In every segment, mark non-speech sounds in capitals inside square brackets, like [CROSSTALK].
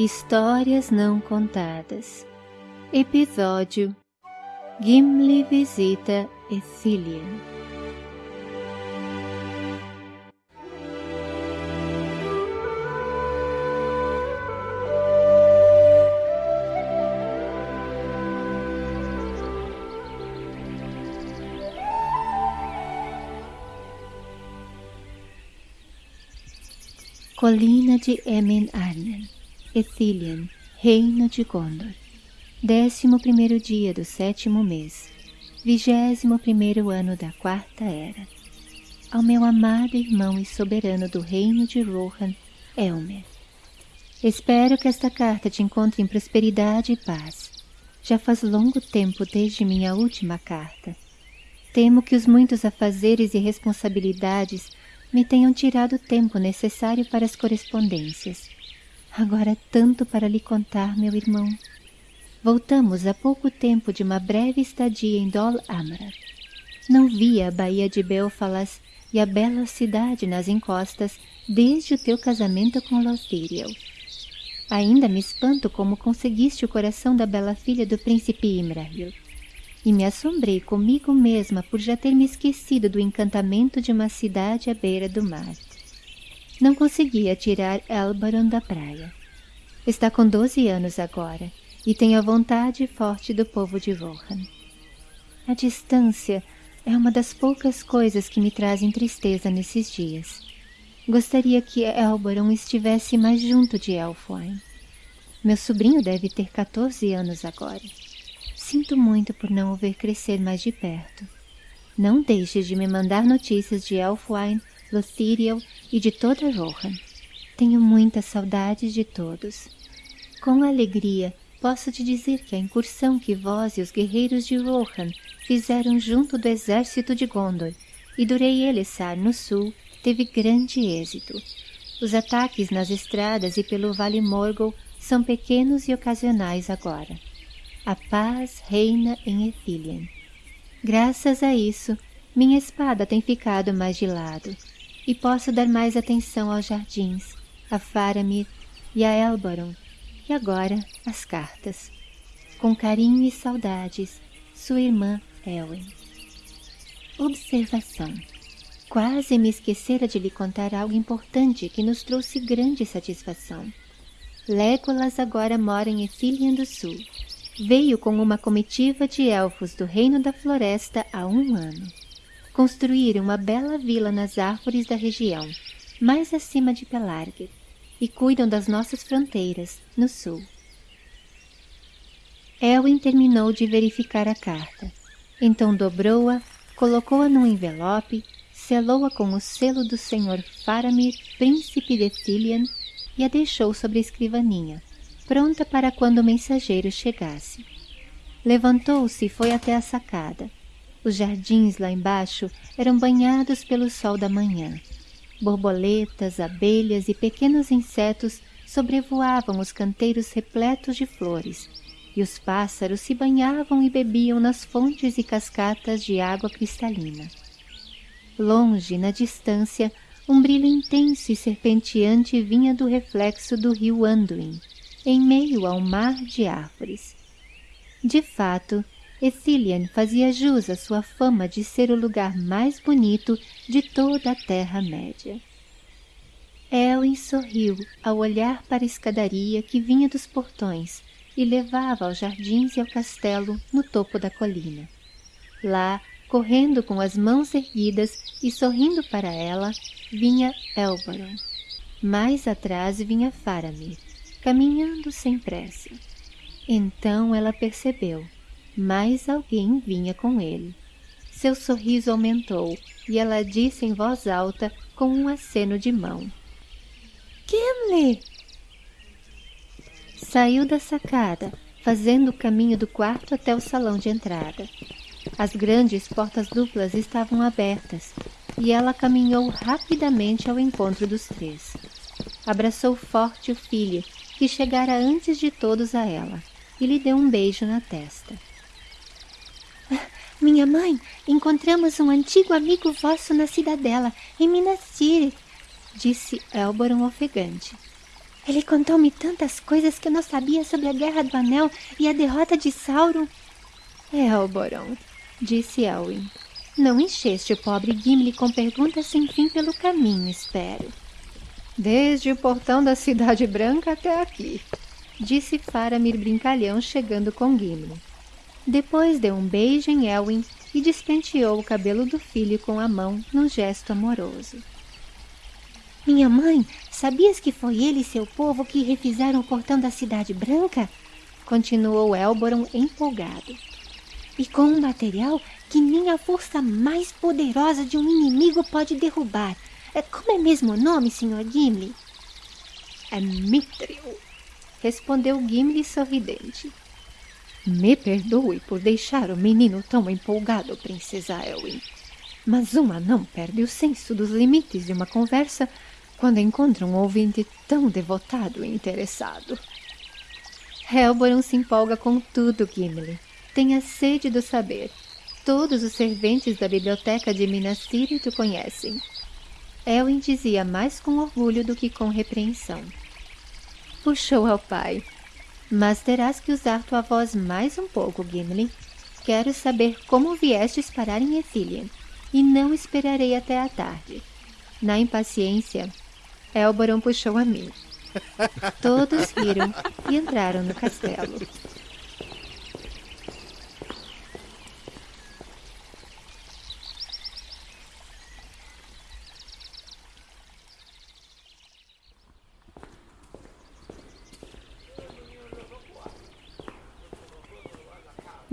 Histórias Não Contadas. Episódio Gimli visita Ithilien Colina de Emen Arnen Ethilian, reino de Gondor. Décimo primeiro dia do sétimo mês, vigésimo primeiro ano da quarta era. Ao meu amado irmão e soberano do reino de Rohan, Elmer. Espero que esta carta te encontre em prosperidade e paz. Já faz longo tempo desde minha última carta. Temo que os muitos afazeres e responsabilidades me tenham tirado o tempo necessário para as correspondências Agora tanto para lhe contar, meu irmão. Voltamos há pouco tempo de uma breve estadia em Dol Amra. Não via a baía de Belfalas e a bela cidade nas encostas desde o teu casamento com Lothiriel. Ainda me espanto como conseguiste o coração da bela filha do príncipe Imrahil. E me assombrei comigo mesma por já ter me esquecido do encantamento de uma cidade à beira do mar. Não conseguia tirar Elbaron da praia. Está com doze anos agora e tem a vontade forte do povo de Rohan. A distância é uma das poucas coisas que me trazem tristeza nesses dias. Gostaria que Elbaron estivesse mais junto de Elfwine. Meu sobrinho deve ter 14 anos agora. Sinto muito por não o ver crescer mais de perto. Não deixe de me mandar notícias de Elfwine Lothiriel e de toda Rohan. Tenho muitas saudades de todos. Com alegria, posso te dizer que a incursão que vós e os guerreiros de Rohan fizeram junto do exército de Gondor e Durei Elessar, no sul, teve grande êxito. Os ataques nas estradas e pelo Vale Morgul são pequenos e ocasionais agora. A paz reina em Ethilien. Graças a isso, minha espada tem ficado mais de lado e posso dar mais atenção aos jardins, a Faramir e a Elbaron, e agora as cartas. Com carinho e saudades, sua irmã Elwen. Observação. Quase me esquecera de lhe contar algo importante que nos trouxe grande satisfação. Legolas agora mora em Ethilian do Sul. Veio com uma comitiva de elfos do Reino da Floresta há um ano construíram uma bela vila nas árvores da região, mais acima de Pelargir, e cuidam das nossas fronteiras, no sul. Elwin terminou de verificar a carta. Então dobrou-a, colocou-a num envelope, selou-a com o selo do Sr. Faramir, príncipe de Thilian, e a deixou sobre a escrivaninha, pronta para quando o mensageiro chegasse. Levantou-se e foi até a sacada. Os jardins lá embaixo eram banhados pelo sol da manhã. Borboletas, abelhas e pequenos insetos sobrevoavam os canteiros repletos de flores, e os pássaros se banhavam e bebiam nas fontes e cascatas de água cristalina. Longe, na distância, um brilho intenso e serpenteante vinha do reflexo do rio Anduin, em meio a um mar de árvores. De fato, Ethilian fazia jus à sua fama de ser o lugar mais bonito de toda a Terra-média. Elwin sorriu ao olhar para a escadaria que vinha dos portões e levava aos jardins e ao castelo no topo da colina. Lá, correndo com as mãos erguidas e sorrindo para ela, vinha Elbaron. Mais atrás vinha Faramir, caminhando sem pressa. Então ela percebeu mas alguém vinha com ele. Seu sorriso aumentou e ela disse em voz alta com um aceno de mão. Gimli! Saiu da sacada, fazendo o caminho do quarto até o salão de entrada. As grandes portas duplas estavam abertas e ela caminhou rapidamente ao encontro dos três. Abraçou forte o filho, que chegara antes de todos a ela, e lhe deu um beijo na testa. Minha mãe, encontramos um antigo amigo vosso na cidadela, em Minas Tirith, disse Elboron ofegante. Ele contou-me tantas coisas que eu não sabia sobre a Guerra do Anel e a derrota de Sauron. Elboron, disse Elwin. Não encheste o pobre Gimli com perguntas sem fim pelo caminho, espero. Desde o portão da Cidade Branca até aqui, disse Faramir brincalhão chegando com Gimli. Depois deu um beijo em Elwin e despenteou o cabelo do filho com a mão num gesto amoroso. Minha mãe, sabias que foi ele e seu povo que refizeram o portão da Cidade Branca? Continuou Elboron empolgado. E com um material que nem a força mais poderosa de um inimigo pode derrubar. É, como é mesmo o nome, Sr. Gimli? É Mithril, respondeu Gimli sorridente. Me perdoe por deixar o menino tão empolgado, Princesa Elwin. Mas um anão perde o senso dos limites de uma conversa quando encontra um ouvinte tão devotado e interessado. Helboron se empolga com tudo, Gimli. Tenha sede do saber. Todos os serventes da biblioteca de Minas Tirith o conhecem. Elwin dizia mais com orgulho do que com repreensão. Puxou ao pai. Mas terás que usar tua voz mais um pouco, Gimli. Quero saber como viestes parar em Ithilien, e não esperarei até a tarde. Na impaciência, Elboron puxou a mim. [LAUGHS] Todos riram e entraram no castelo.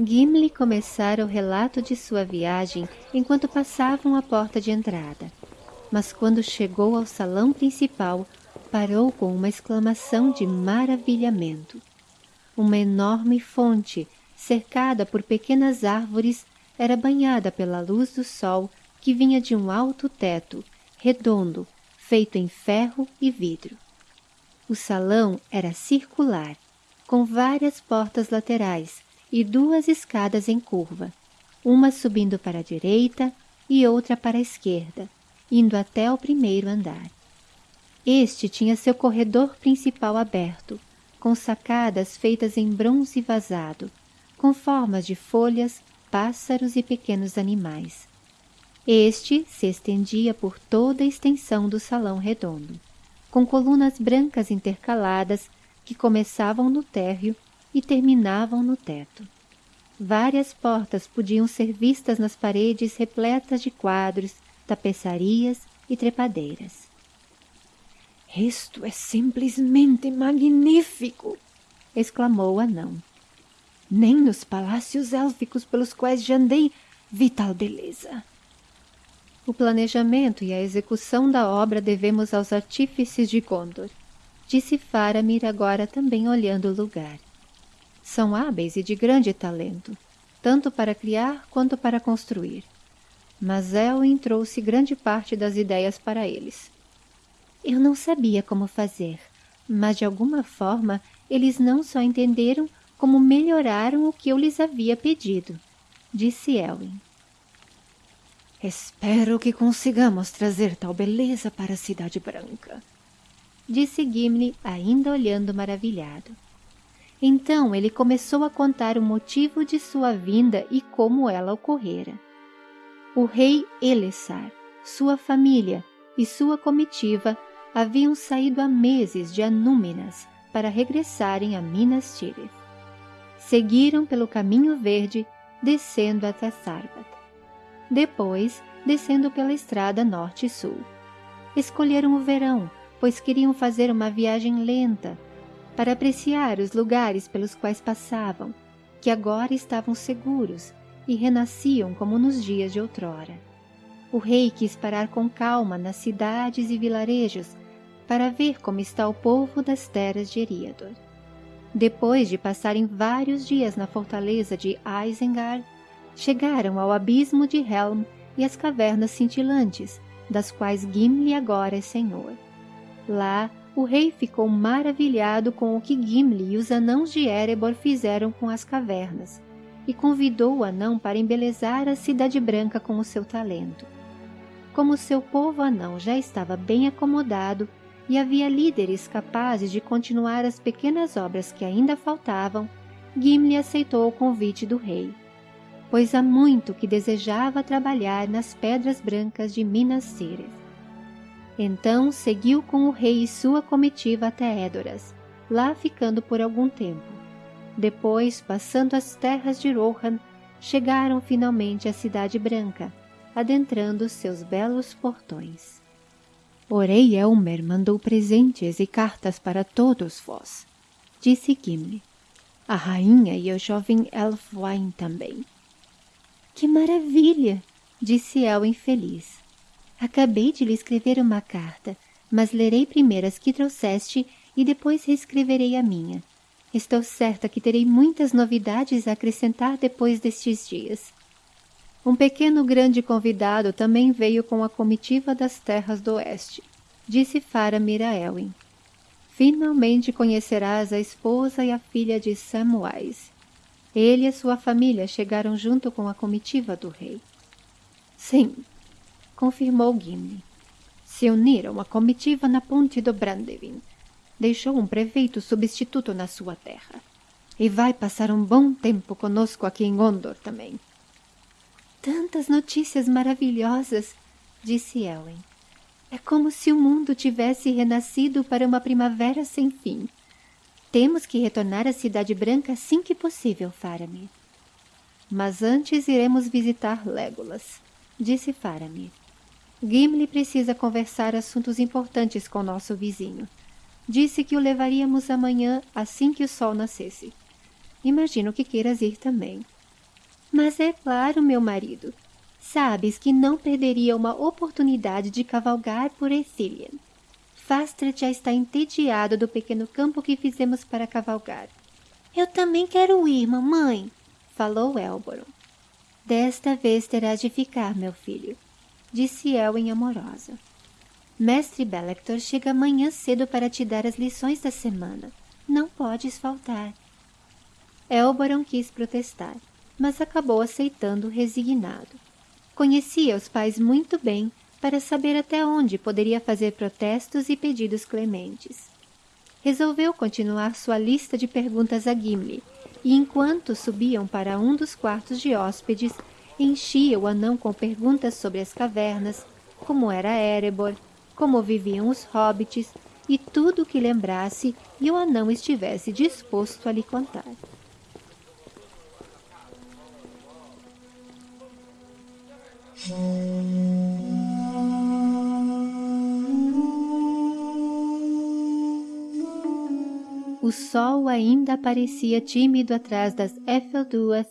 Gimli começara o relato de sua viagem enquanto passavam a porta de entrada mas quando chegou ao salão principal, parou com uma exclamação de maravilhamento. Uma enorme fonte, cercada por pequenas árvores, era banhada pela luz do sol que vinha de um alto teto, redondo, feito em ferro e vidro. O salão era circular, com várias portas laterais e duas escadas em curva, uma subindo para a direita e outra para a esquerda, indo até o primeiro andar. Este tinha seu corredor principal aberto, com sacadas feitas em bronze vazado, com formas de folhas, pássaros e pequenos animais. Este se estendia por toda a extensão do salão redondo, com colunas brancas intercaladas que começavam no térreo e terminavam no teto. Várias portas podiam ser vistas nas paredes repletas de quadros, tapeçarias e trepadeiras. Isto é simplesmente magnífico! exclamou o anão. Nem nos palácios élficos pelos quais já andei vi tal beleza. O planejamento e a execução da obra devemos aos artífices de Gondor, disse Faramir agora também olhando o lugar. São hábeis e de grande talento, tanto para criar quanto para construir mas Elwin trouxe grande parte das ideias para eles. Eu não sabia como fazer, mas de alguma forma eles não só entenderam como melhoraram o que eu lhes havia pedido, disse Elwin. Espero que consigamos trazer tal beleza para a Cidade Branca, disse Gimli, ainda olhando maravilhado. Então ele começou a contar o motivo de sua vinda e como ela ocorrera o rei Elessar, sua família e sua comitiva haviam saído há meses de Anúminas para regressarem a Minas Tirith. Seguiram pelo caminho verde, descendo até Sarbat. Depois, descendo pela estrada norte sul. Escolheram o verão, pois queriam fazer uma viagem lenta, para apreciar os lugares pelos quais passavam, que agora estavam seguros e renasciam como nos dias de outrora. O rei quis parar com calma nas cidades e vilarejos para ver como está o povo das terras de Eriador. Depois de passarem vários dias na fortaleza de Isengard, chegaram ao abismo de Helm e às cavernas cintilantes, das quais Gimli agora é senhor. Lá, o rei ficou maravilhado com o que Gimli e os anãos de Erebor fizeram com as cavernas, e convidou o anão para embelezar a Cidade Branca com o seu talento. Como seu povo anão já estava bem acomodado, e havia líderes capazes de continuar as pequenas obras que ainda faltavam, Gimli aceitou o convite do rei, pois há muito que desejava trabalhar nas pedras brancas de Minas Tirith. Então seguiu com o rei e sua comitiva até Edoras, lá ficando por algum tempo. Depois, passando as terras de Rohan, chegaram finalmente à Cidade Branca, adentrando seus belos portões. O rei Elmer mandou presentes e cartas para todos vós, disse Gimli. A rainha e o jovem Elfwine também. Que maravilha! disse El infeliz. Acabei de lhe escrever uma carta, mas lerei primeiro as que trouxeste e depois reescreverei a minha. Estou certa que terei muitas novidades a acrescentar depois destes dias. Um pequeno grande convidado também veio com a comitiva das terras do oeste, disse Faramir a Elwin. Finalmente conhecerás a esposa e a filha de Samwise. Ele e sua família chegaram junto com a comitiva do rei. Sim, confirmou Gimli. Se uniram à comitiva na ponte do Brandevin. Deixou um prefeito substituto na sua terra. E vai passar um bom tempo conosco aqui em Gondor também. Tantas notícias maravilhosas, disse Ellen. É como se o mundo tivesse renascido para uma primavera sem fim. Temos que retornar à Cidade Branca assim que possível, Faramir. Mas antes iremos visitar Legolas, disse Faramir. Gimli precisa conversar assuntos importantes com nosso vizinho. Disse que o levaríamos amanhã assim que o sol nascesse. Imagino que queiras ir também. Mas é claro, meu marido. Sabes que não perderia uma oportunidade de cavalgar por Ethilian. Fastret já está entediado do pequeno campo que fizemos para cavalgar. Eu também quero ir, mamãe, falou Elboron. Desta vez terás de ficar, meu filho, disse Elwin amorosa. Mestre Belector chega amanhã cedo para te dar as lições da semana. Não podes faltar. Elboron quis protestar, mas acabou aceitando resignado. Conhecia os pais muito bem para saber até onde poderia fazer protestos e pedidos clementes. Resolveu continuar sua lista de perguntas a Gimli, e enquanto subiam para um dos quartos de hóspedes, enchia o anão com perguntas sobre as cavernas, como era Erebor, como viviam os hobbits e tudo o que lembrasse e o anão estivesse disposto a lhe contar. O sol ainda aparecia tímido atrás das Efelduas,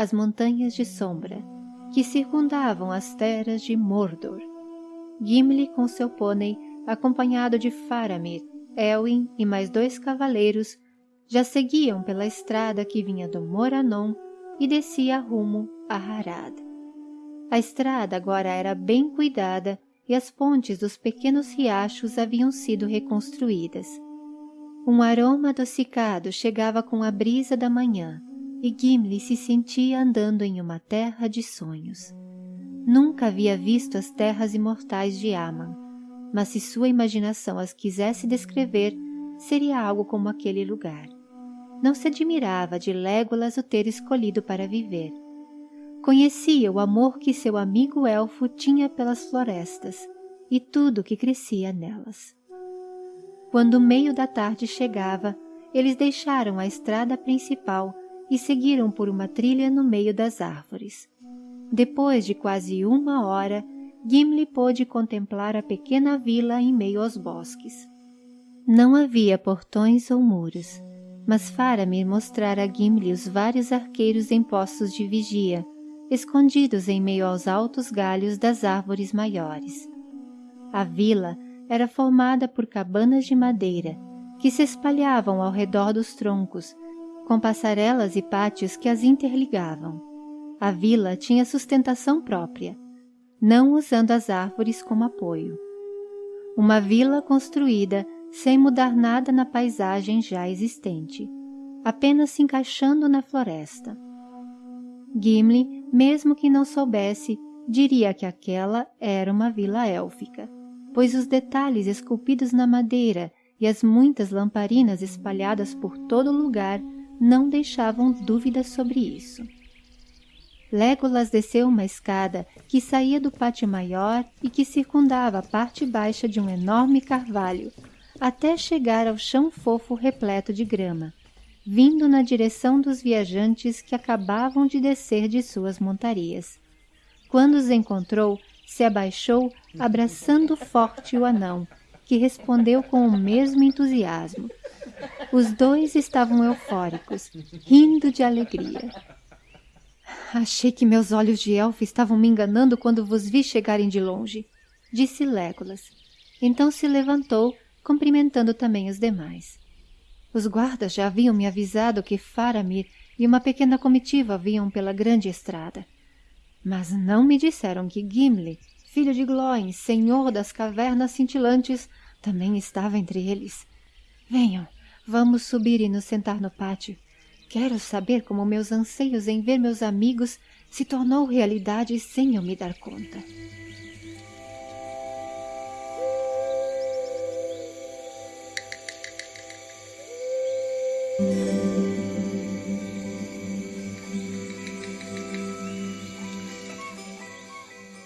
as montanhas de sombra, que circundavam as terras de Mordor. Gimli com seu pônei, acompanhado de Faramir, Elwin e mais dois cavaleiros, já seguiam pela estrada que vinha do Moranon e descia rumo a Harad. A estrada agora era bem cuidada e as pontes dos pequenos riachos haviam sido reconstruídas. Um aroma adocicado chegava com a brisa da manhã e Gimli se sentia andando em uma terra de sonhos. Nunca havia visto as terras imortais de Aman, mas se sua imaginação as quisesse descrever, seria algo como aquele lugar. Não se admirava de Legolas o ter escolhido para viver, Conhecia o amor que seu amigo elfo tinha pelas florestas e tudo que crescia nelas. Quando o meio da tarde chegava, eles deixaram a estrada principal e seguiram por uma trilha no meio das árvores. Depois de quase uma hora, Gimli pôde contemplar a pequena vila em meio aos bosques. Não havia portões ou muros, mas Faramir mostrara a Gimli os vários arqueiros em postos de vigia, escondidos em meio aos altos galhos das árvores maiores. A vila era formada por cabanas de madeira que se espalhavam ao redor dos troncos, com passarelas e pátios que as interligavam. A vila tinha sustentação própria, não usando as árvores como apoio. Uma vila construída sem mudar nada na paisagem já existente, apenas se encaixando na floresta. Gimli, mesmo que não soubesse, diria que aquela era uma vila élfica. pois os detalhes esculpidos na madeira e as muitas lamparinas espalhadas por todo lugar não deixavam dúvidas sobre isso. Legolas desceu uma escada que saía do pátio maior e que circundava a parte baixa de um enorme carvalho, até chegar ao chão fofo repleto de grama, vindo na direção dos viajantes que acabavam de descer de suas montarias. Quando os encontrou, se abaixou, abraçando forte o anão, que respondeu com o mesmo entusiasmo. Os dois estavam eufóricos, rindo de alegria. Achei que meus olhos de elfo estavam me enganando quando vos vi chegarem de longe, disse Legolas. Então se levantou, cumprimentando também os demais. Os guardas já haviam me avisado que Faramir e uma pequena comitiva vinham pela grande estrada. Mas não me disseram que Gimli, filho de Glóin, senhor das cavernas cintilantes, também estava entre eles. Venham, vamos subir e nos sentar no pátio. Quero saber como meus anseios em ver meus amigos se tornou realidade sem eu me dar conta.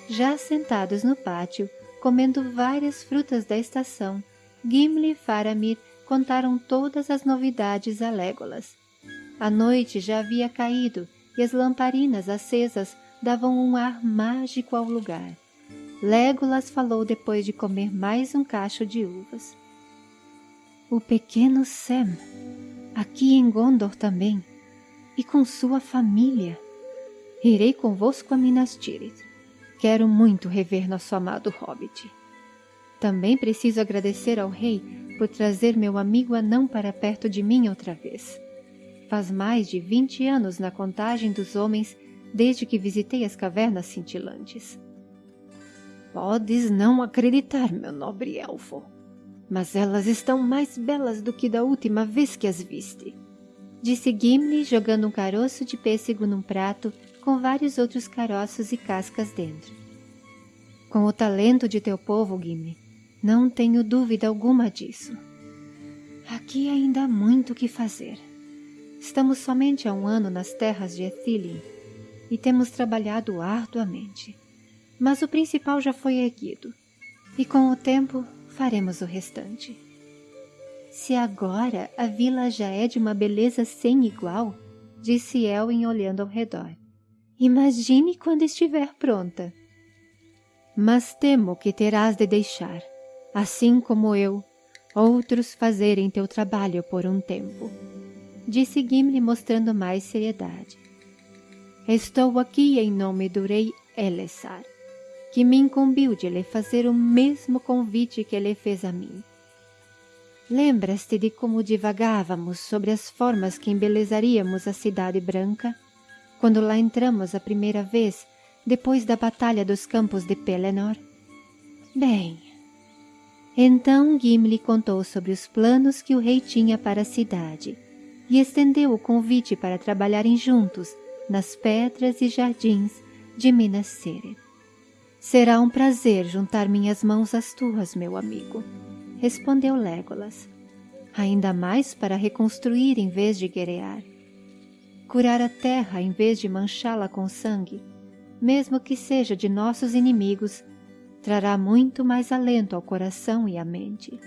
Já sentados no pátio, comendo várias frutas da estação, Gimli e Faramir contaram todas as novidades a Legolas. A noite já havia caído e as lamparinas acesas davam um ar mágico ao lugar. Legolas falou depois de comer mais um cacho de uvas. O pequeno Sam, aqui em Gondor também, e com sua família. Irei convosco a Minas Tirith. Quero muito rever nosso amado Hobbit. Também preciso agradecer ao rei por trazer meu amigo anão para perto de mim outra vez. Faz mais de vinte anos na contagem dos homens desde que visitei as cavernas cintilantes. Podes não acreditar, meu nobre elfo, mas elas estão mais belas do que da última vez que as viste. Disse Gimli, jogando um caroço de pêssego num prato com vários outros caroços e cascas dentro. Com o talento de teu povo, Gimli, não tenho dúvida alguma disso. Aqui ainda há muito o que fazer. Estamos somente há um ano nas terras de Ethilien e temos trabalhado arduamente. Mas o principal já foi erguido, e com o tempo faremos o restante. Se agora a vila já é de uma beleza sem igual, disse Elwin olhando ao redor. Imagine quando estiver pronta. Mas temo que terás de deixar, assim como eu, outros fazerem teu trabalho por um tempo. Disse Gimli mostrando mais seriedade. Estou aqui em nome do rei Elessar, que me incumbiu de lhe fazer o mesmo convite que ele fez a mim. Lembras-te de como divagávamos sobre as formas que embelezaríamos a Cidade Branca? quando lá entramos a primeira vez, depois da Batalha dos Campos de Pelennor? Bem, então Gimli contou sobre os planos que o rei tinha para a cidade e estendeu o convite para trabalharem juntos nas pedras e jardins de Minas Cere. Será um prazer juntar minhas mãos às tuas, meu amigo, respondeu Legolas. Ainda mais para reconstruir em vez de guerrear curar a terra em vez de manchá-la com sangue, mesmo que seja de nossos inimigos, trará muito mais alento ao coração e à mente.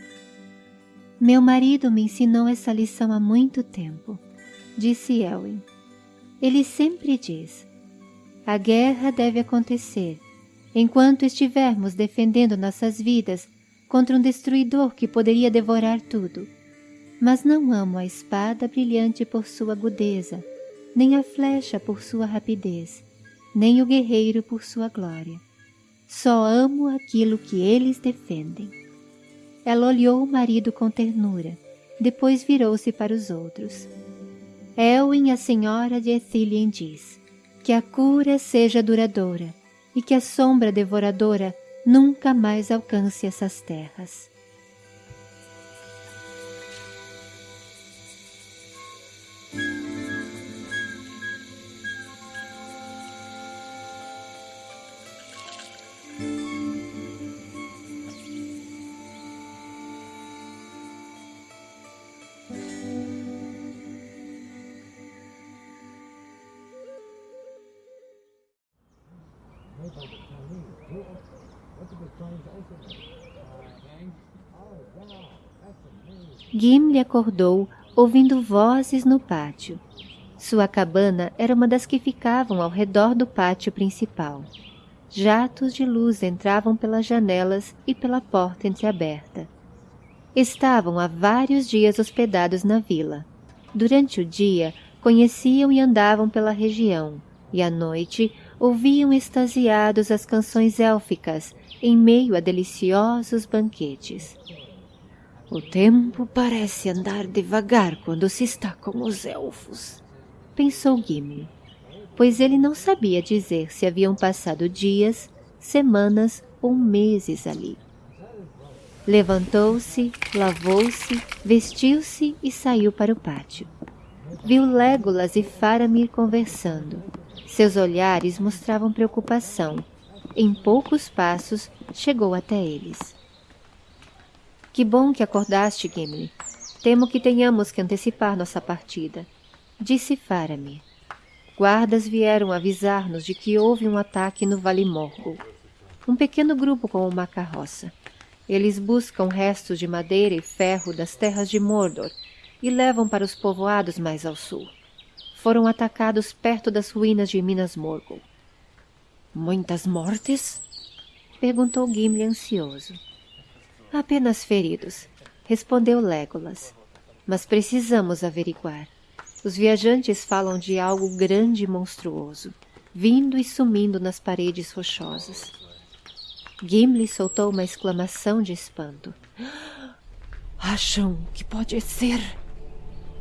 Meu marido me ensinou essa lição há muito tempo, disse Elwin. Ele sempre diz: a guerra deve acontecer enquanto estivermos defendendo nossas vidas contra um destruidor que poderia devorar tudo. Mas não amo a espada brilhante por sua agudeza, nem a flecha por sua rapidez, nem o guerreiro por sua glória. Só amo aquilo que eles defendem. Ela olhou o marido com ternura, depois virou-se para os outros. Elwin, a senhora de Ethilien, diz que a cura seja duradoura e que a sombra devoradora nunca mais alcance essas terras. Gimli acordou ouvindo vozes no pátio. Sua cabana era uma das que ficavam ao redor do pátio principal. Jatos de luz entravam pelas janelas e pela porta entreaberta. Estavam há vários dias hospedados na vila. Durante o dia, conheciam e andavam pela região, e à noite ouviam extasiados as canções élficas em meio a deliciosos banquetes. O tempo parece andar devagar quando se está com os elfos, pensou Gimli, pois ele não sabia dizer se haviam passado dias, semanas ou meses ali. Levantou-se, lavou-se, vestiu-se e saiu para o pátio. Viu Légolas e Faramir conversando. Seus olhares mostravam preocupação. Em poucos passos, chegou até eles. Que bom que acordaste, Gimli. Temo que tenhamos que antecipar nossa partida. Disse Faramir. Guardas vieram avisar-nos de que houve um ataque no Vale Morgul. Um pequeno grupo com uma carroça. Eles buscam restos de madeira e ferro das terras de Mordor e levam para os povoados mais ao sul. Foram atacados perto das ruínas de Minas Morgul. Muitas mortes? Perguntou Gimli ansioso. Apenas feridos, respondeu Legolas. Mas precisamos averiguar. Os viajantes falam de algo grande e monstruoso, vindo e sumindo nas paredes rochosas. Gimli soltou uma exclamação de espanto. [GASPS] Acham que pode ser?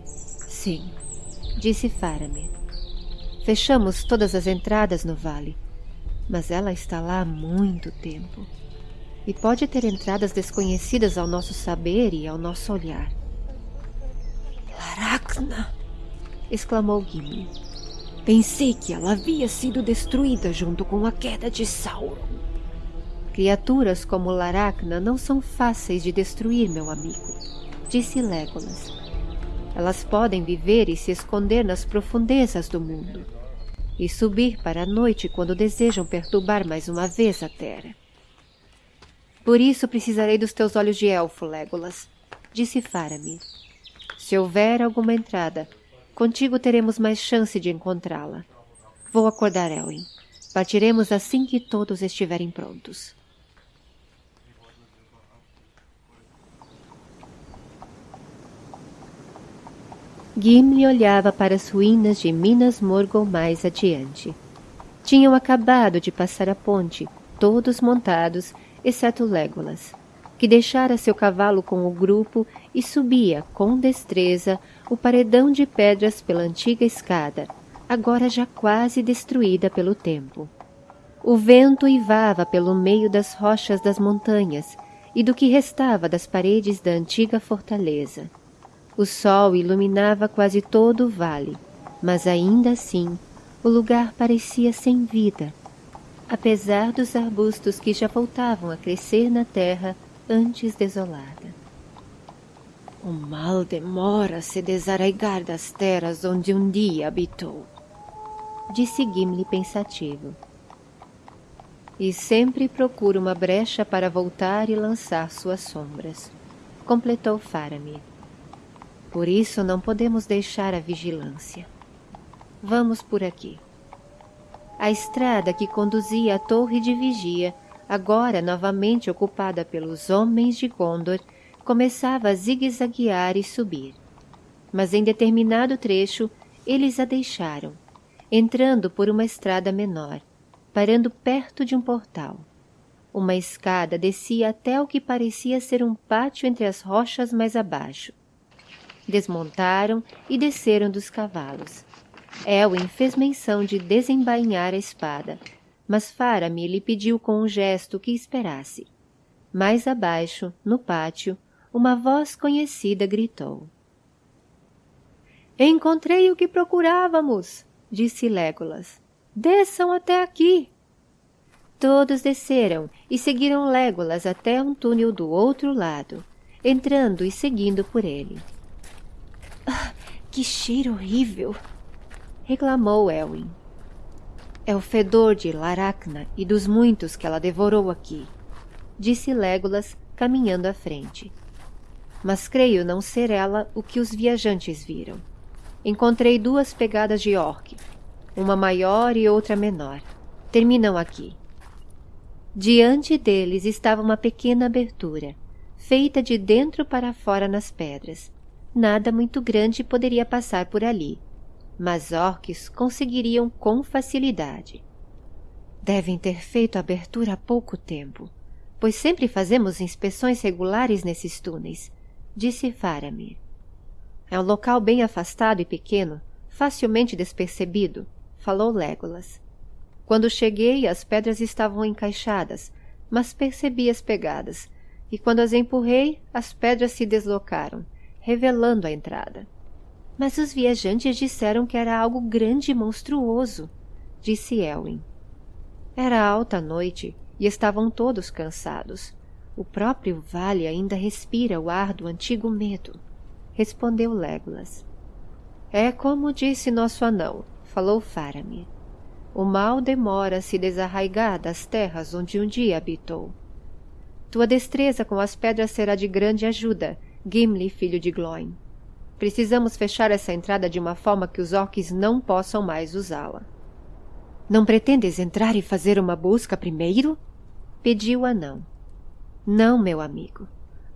Sim, disse Faramir. Fechamos todas as entradas no vale, mas ela está lá há muito tempo e pode ter entradas desconhecidas ao nosso saber e ao nosso olhar. Laracna! exclamou Gimli. Pensei que ela havia sido destruída junto com a queda de Sauron. Criaturas como Laracna não são fáceis de destruir, meu amigo, disse Legolas. Elas podem viver e se esconder nas profundezas do mundo, e subir para a noite quando desejam perturbar mais uma vez a terra. Por isso precisarei dos teus olhos de elfo, Legolas, disse Faramir. Se houver alguma entrada, contigo teremos mais chance de encontrá-la. Vou acordar Elwin. Partiremos assim que todos estiverem prontos. Gimli olhava para as ruínas de Minas Morgul mais adiante. Tinham acabado de passar a ponte, todos montados exceto Legolas, que deixara seu cavalo com o grupo e subia, com destreza, o paredão de pedras pela antiga escada, agora já quase destruída pelo tempo. O vento ivava pelo meio das rochas das montanhas e do que restava das paredes da antiga fortaleza. O sol iluminava quase todo o vale, mas ainda assim o lugar parecia sem vida, apesar dos arbustos que já voltavam a crescer na terra antes desolada. O mal demora a se desarraigar das terras onde um dia habitou, disse Gimli pensativo. E sempre procura uma brecha para voltar e lançar suas sombras, completou Faramir. Por isso não podemos deixar a vigilância. Vamos por aqui. A estrada que conduzia à torre de vigia, agora novamente ocupada pelos homens de Gondor, começava a zigue-zaguear e subir. Mas em determinado trecho, eles a deixaram, entrando por uma estrada menor, parando perto de um portal. Uma escada descia até o que parecia ser um pátio entre as rochas mais abaixo. Desmontaram e desceram dos cavalos. Elwin fez menção de desembainhar a espada, mas Faramir lhe pediu com um gesto que esperasse. Mais abaixo, no pátio, uma voz conhecida gritou. Encontrei o que procurávamos, disse Legolas. Desçam até aqui. Todos desceram e seguiram Legolas até um túnel do outro lado, entrando e seguindo por ele. Que cheiro horrível! reclamou Elwin. É o fedor de Laracna e dos muitos que ela devorou aqui, disse Légolas, caminhando à frente. Mas creio não ser ela o que os viajantes viram. Encontrei duas pegadas de orc, uma maior e outra menor. Terminam aqui. Diante deles estava uma pequena abertura, feita de dentro para fora nas pedras. Nada muito grande poderia passar por ali, mas orques conseguiriam com facilidade. Devem ter feito a abertura há pouco tempo, pois sempre fazemos inspeções regulares nesses túneis, disse Faramir. É um local bem afastado e pequeno, facilmente despercebido, falou Légolas. Quando cheguei, as pedras estavam encaixadas, mas percebi as pegadas, e quando as empurrei, as pedras se deslocaram, revelando a entrada. Mas os viajantes disseram que era algo grande e monstruoso, disse Elwin. Era alta noite e estavam todos cansados. O próprio vale ainda respira o ar do antigo medo, respondeu Legolas. É como disse nosso anão, falou Faramir. O mal demora a se desarraigar das terras onde um dia habitou. Tua destreza com as pedras será de grande ajuda, Gimli, filho de Gloin. Precisamos fechar essa entrada de uma forma que os orcs não possam mais usá-la. Não pretendes entrar e fazer uma busca primeiro? Pediu o anão. Não, meu amigo.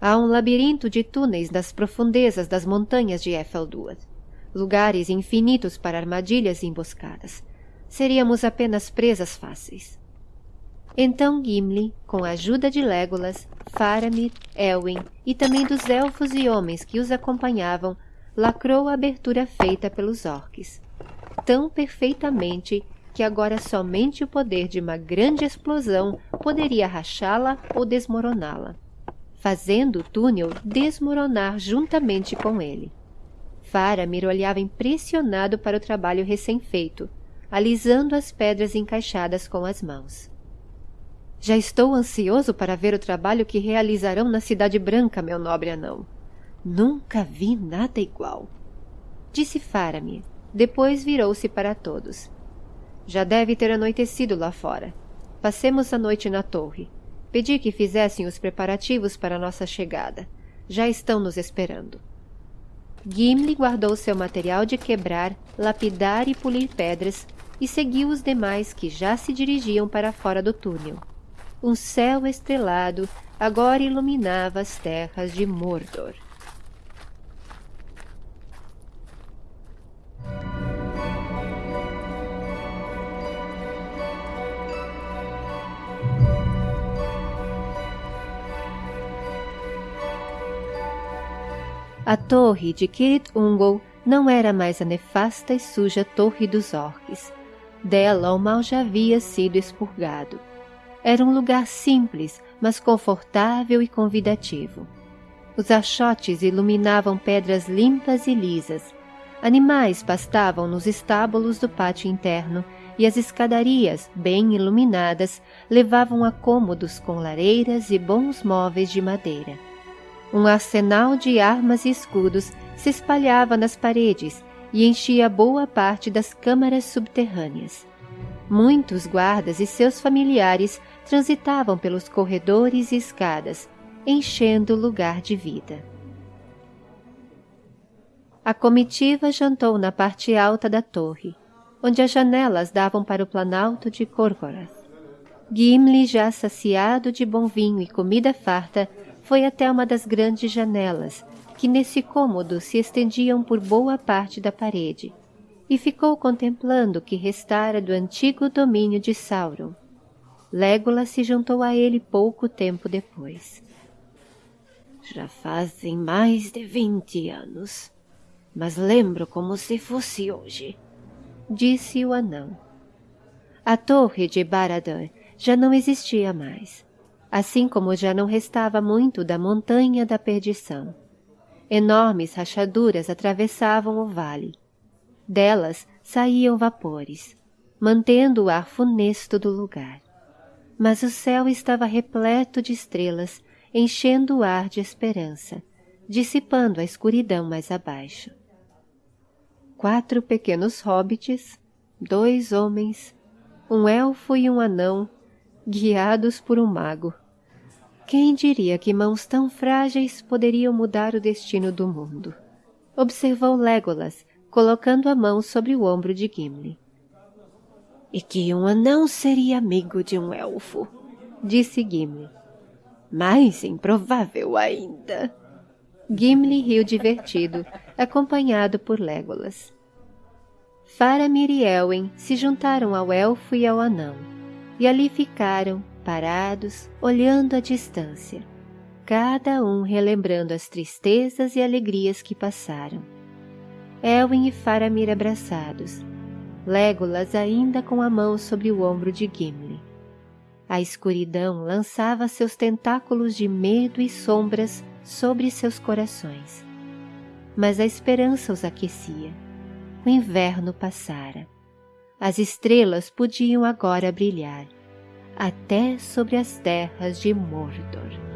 Há um labirinto de túneis nas profundezas das montanhas de Efelduad. Lugares infinitos para armadilhas e emboscadas. Seríamos apenas presas fáceis. Então Gimli, com a ajuda de Legolas, Faramir, Elwin e também dos elfos e homens que os acompanhavam, lacrou a abertura feita pelos orques, tão perfeitamente que agora somente o poder de uma grande explosão poderia rachá-la ou desmoroná-la, fazendo o túnel desmoronar juntamente com ele. Faramir olhava impressionado para o trabalho recém-feito, alisando as pedras encaixadas com as mãos. Já estou ansioso para ver o trabalho que realizarão na Cidade Branca, meu nobre anão. Nunca vi nada igual. Disse Faramir. Depois virou-se para todos. Já deve ter anoitecido lá fora. Passemos a noite na torre. Pedi que fizessem os preparativos para nossa chegada. Já estão nos esperando. Gimli guardou seu material de quebrar, lapidar e polir pedras e seguiu os demais que já se dirigiam para fora do túnel. Um céu estrelado agora iluminava as terras de Mordor. A torre de Kirit Ungol não era mais a nefasta e suja torre dos orques. Dela o mal já havia sido expurgado. Era um lugar simples, mas confortável e convidativo. Os achotes iluminavam pedras limpas e lisas. Animais pastavam nos estábulos do pátio interno e as escadarias, bem iluminadas, levavam a cômodos com lareiras e bons móveis de madeira. Um arsenal de armas e escudos se espalhava nas paredes e enchia boa parte das câmaras subterrâneas. Muitos guardas e seus familiares transitavam pelos corredores e escadas, enchendo o lugar de vida. A comitiva jantou na parte alta da torre, onde as janelas davam para o planalto de Corcorath. Gimli, já saciado de bom vinho e comida farta, foi até uma das grandes janelas, que nesse cômodo se estendiam por boa parte da parede, e ficou contemplando o que restara do antigo domínio de Sauron. Legolas se juntou a ele pouco tempo depois. Já fazem mais de vinte anos, mas lembro como se fosse hoje, disse o anão. A torre de Barad-dûr já não existia mais assim como já não restava muito da montanha da perdição. Enormes rachaduras atravessavam o vale. Delas saíam vapores, mantendo o ar funesto do lugar. Mas o céu estava repleto de estrelas, enchendo o ar de esperança, dissipando a escuridão mais abaixo. Quatro pequenos hobbits, dois homens, Um elfo e um anão, guiados por um mago. Quem diria que mãos tão frágeis poderiam mudar o destino do mundo? Observou Legolas, colocando a mão sobre o ombro de Gimli. E que um anão seria amigo de um elfo, disse Gimli. Mais improvável ainda. Gimli riu divertido, acompanhado por Legolas. Faramir e Elwin se juntaram ao elfo e ao anão, e ali ficaram, parados, olhando à distância, cada um relembrando as tristezas e alegrias que passaram. Elwin e Faramir abraçados, Legolas ainda com a mão sobre o ombro de Gimli. A escuridão lançava seus tentáculos de medo e sombras sobre seus corações. Mas a esperança os aquecia. O inverno passara. As estrelas podiam agora brilhar, até sobre as terras de Mordor.